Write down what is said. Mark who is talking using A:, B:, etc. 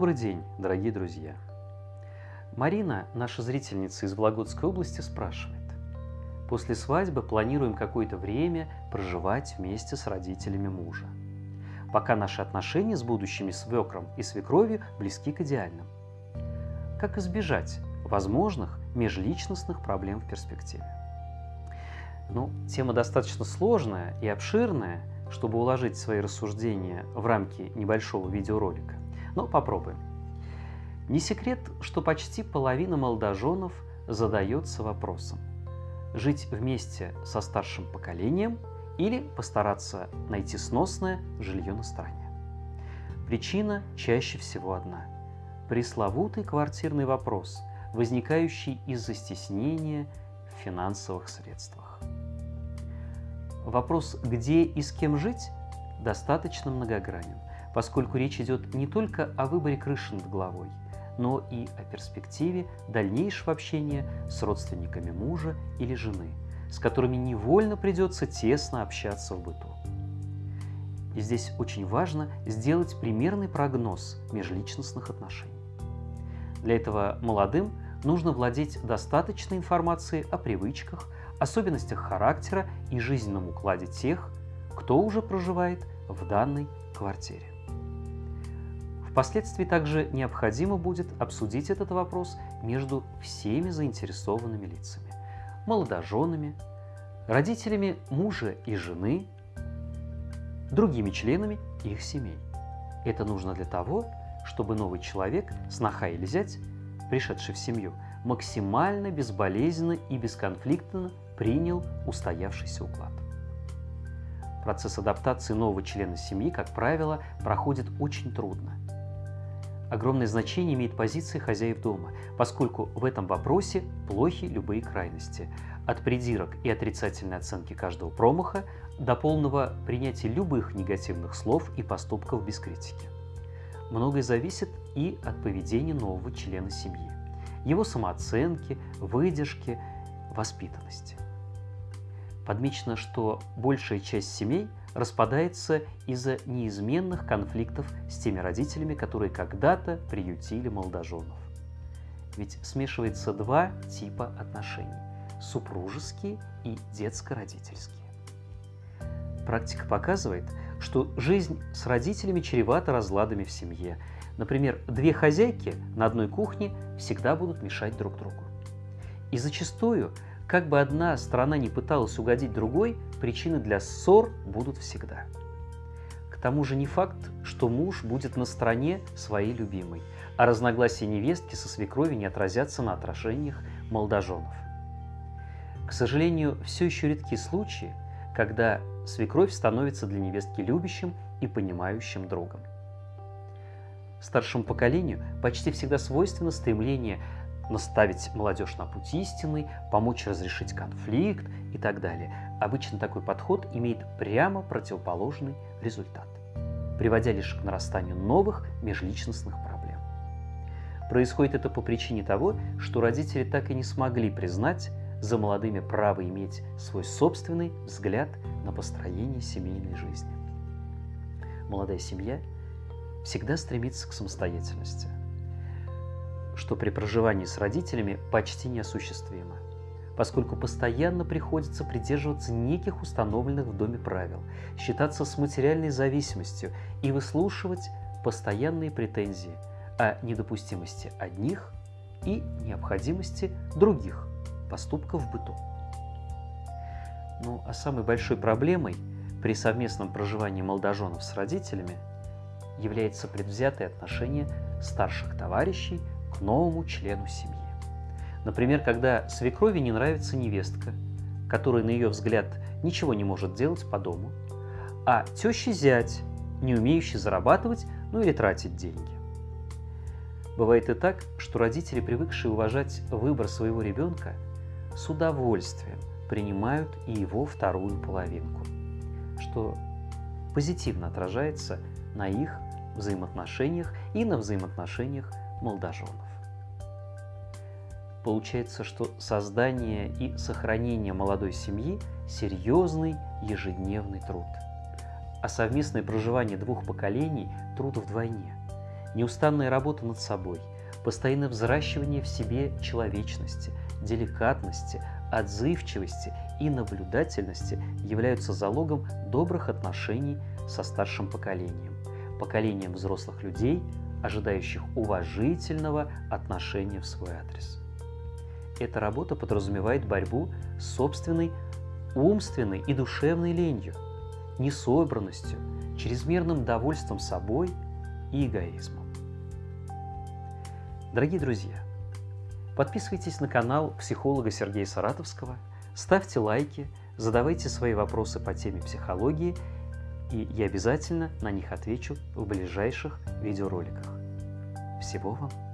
A: Добрый день, дорогие друзья! Марина, наша зрительница из Вологодской области, спрашивает. После свадьбы планируем какое-то время проживать вместе с родителями мужа. Пока наши отношения с будущими свекром и свекровью близки к идеальным. Как избежать возможных межличностных проблем в перспективе? Ну, тема достаточно сложная и обширная, чтобы уложить свои рассуждения в рамки небольшого видеоролика. Но попробуем. Не секрет, что почти половина молодоженов задается вопросом – жить вместе со старшим поколением или постараться найти сносное жилье на стороне. Причина чаще всего одна – пресловутый квартирный вопрос, возникающий из-за стеснения в финансовых средствах. Вопрос, где и с кем жить, достаточно многогранен, поскольку речь идет не только о выборе крыши над головой, но и о перспективе дальнейшего общения с родственниками мужа или жены, с которыми невольно придется тесно общаться в быту. И здесь очень важно сделать примерный прогноз межличностных отношений. Для этого молодым нужно владеть достаточной информацией о привычках, особенностях характера и жизненном укладе тех, кто уже проживает в данной квартире. Впоследствии также необходимо будет обсудить этот вопрос между всеми заинтересованными лицами – молодоженами, родителями мужа и жены, другими членами их семей. Это нужно для того, чтобы новый человек, сноха или зять, пришедший в семью, максимально безболезненно и бесконфликтно принял устоявшийся уклад. Процесс адаптации нового члена семьи, как правило, проходит очень трудно. Огромное значение имеет позиция хозяев дома, поскольку в этом вопросе плохи любые крайности – от придирок и отрицательной оценки каждого промаха до полного принятия любых негативных слов и поступков без критики. Многое зависит и от поведения нового члена семьи, его самооценки, выдержки, воспитанности. Подмечено, что большая часть семей распадается из-за неизменных конфликтов с теми родителями, которые когда-то приютили молодоженов. Ведь смешивается два типа отношений – супружеские и детско-родительские. Практика показывает, что жизнь с родителями чревата разладами в семье. Например, две хозяйки на одной кухне всегда будут мешать друг другу. И зачастую как бы одна сторона не пыталась угодить другой, причины для ссор будут всегда. К тому же не факт, что муж будет на стороне своей любимой, а разногласия невестки со свекровью не отразятся на отражениях молодоженов. К сожалению, все еще редки случаи, когда свекровь становится для невестки любящим и понимающим другом. Старшему поколению почти всегда свойственно стремление наставить молодежь на путь истинный, помочь разрешить конфликт и так далее. Обычно такой подход имеет прямо противоположный результат, приводя лишь к нарастанию новых межличностных проблем. Происходит это по причине того, что родители так и не смогли признать за молодыми право иметь свой собственный взгляд на построение семейной жизни. Молодая семья всегда стремится к самостоятельности – что при проживании с родителями почти неосуществимо, поскольку постоянно приходится придерживаться неких установленных в доме правил, считаться с материальной зависимостью и выслушивать постоянные претензии о недопустимости одних и необходимости других поступков в быту. Ну а самой большой проблемой при совместном проживании молодоженов с родителями является предвзятое отношение старших товарищей к новому члену семьи. Например, когда свекрови не нравится невестка, которая, на ее взгляд, ничего не может делать по дому, а теща зять, не умеющий зарабатывать, ну или тратить деньги. Бывает и так, что родители, привыкшие уважать выбор своего ребенка, с удовольствием принимают и его вторую половинку, что позитивно отражается на их взаимоотношениях и на взаимоотношениях молодоженов. Получается, что создание и сохранение молодой семьи – серьезный ежедневный труд. А совместное проживание двух поколений – труд вдвойне. неустанная работа над собой, постоянное взращивание в себе человечности, деликатности, отзывчивости и наблюдательности являются залогом добрых отношений со старшим поколением, поколением взрослых людей, ожидающих уважительного отношения в свой адрес. Эта работа подразумевает борьбу с собственной умственной и душевной ленью, несобранностью, чрезмерным довольством собой и эгоизмом. Дорогие друзья, подписывайтесь на канал психолога Сергея Саратовского, ставьте лайки, задавайте свои вопросы по теме психологии, и я обязательно на них отвечу в ближайших видеороликах. Всего вам